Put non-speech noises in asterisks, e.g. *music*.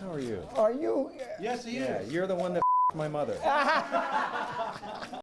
How are you? Are you? Yes, he Yeah, is. you're the one that *laughs* my mother. *laughs*